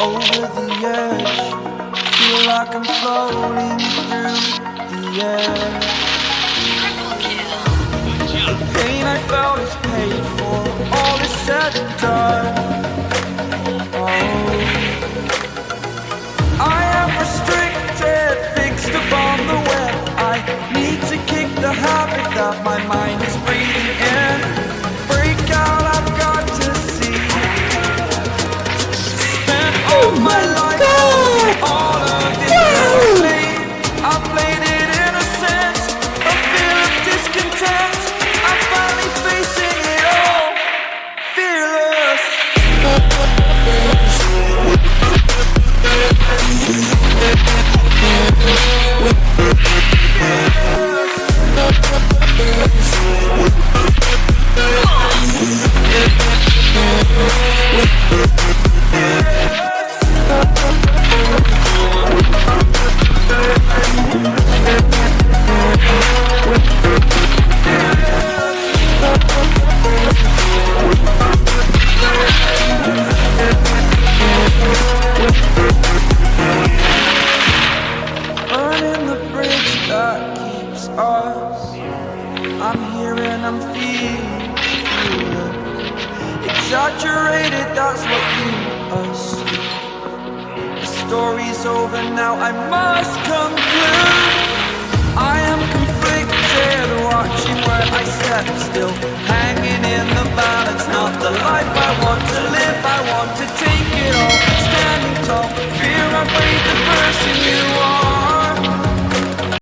over the edge. Feel like I'm floating through the air. The pain I felt is mind that keeps us. I'm here and I'm feeling, Exaggerated, that's what you assume. The story's over now, I must conclude. I am conflicted, watching where I step still. Hanging in the balance, not the life I want to live. I want to take